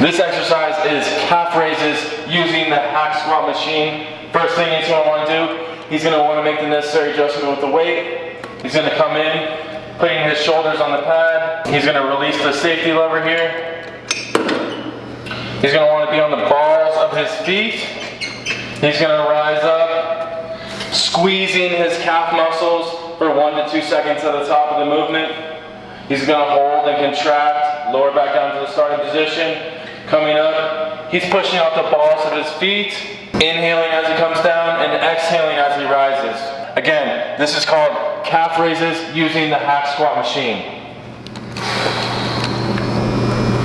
This exercise is calf raises using the hack squat machine. First thing he's gonna wanna do, he's gonna wanna make the necessary adjustment with the weight. He's gonna come in, putting his shoulders on the pad. He's gonna release the safety lever here. He's gonna wanna be on the balls of his feet. He's gonna rise up, squeezing his calf muscles for one to two seconds at the top of the movement. He's gonna hold and contract, lower back down to the starting position. Coming up, he's pushing out the balls of his feet, inhaling as he comes down and exhaling as he rises. Again, this is called calf raises using the hack squat machine.